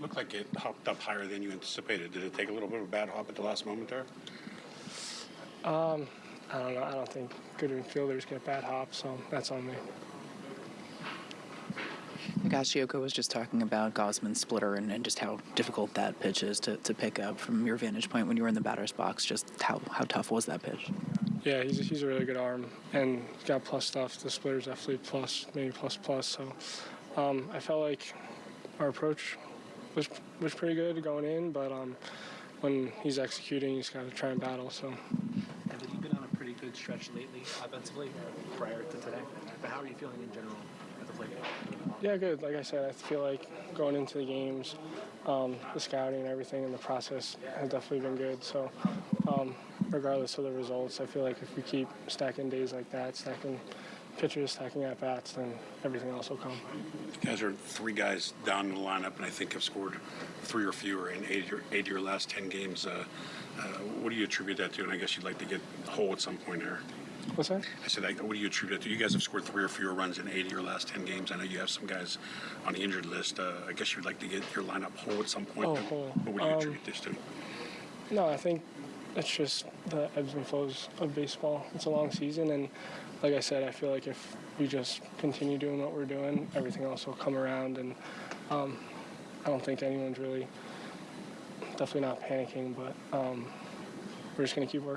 Looked like it hopped up higher than you anticipated. Did it take a little bit of a bad hop at the last moment there? I don't know. I don't think good fielders get bad hops, so that's on me. Higashioka was just talking about Gausman's splitter and, and just how difficult that pitch is to, to pick up from your vantage point when you were in the batter's box. Just how, how tough was that pitch? Yeah, he's a, he's a really good arm, and he's got plus stuff. The splitter's definitely plus, maybe plus plus. So um, I felt like our approach was was pretty good going in, but um, when he's executing, he's got to try and battle. So Have you been on a pretty good stretch lately offensively prior to today? But how are you feeling in general at the plate? Game? Yeah, good. Like I said, I feel like going into the games, um, the scouting and everything, and the process has definitely been good. So. Um, regardless of the results, I feel like if we keep stacking days like that, stacking pitchers, stacking at bats, then everything else will come. You guys are three guys down in the lineup, and I think have scored three or fewer in eight of your, eight of your last ten games. Uh, uh, what do you attribute that to? And I guess you'd like to get whole at some point here. What's that? I said, what do you attribute that to? You guys have scored three or fewer runs in eight of your last ten games. I know you have some guys on the injured list. Uh, I guess you'd like to get your lineup whole at some point. Oh, whole. What would you Um, attribute this to? No, I think it's just the ebbs and flows of baseball. It's a long season, and like I said, I feel like if we just continue doing what we're doing, everything else will come around. And um, I don't think anyone's really, definitely not panicking, but um, we're just gonna keep working.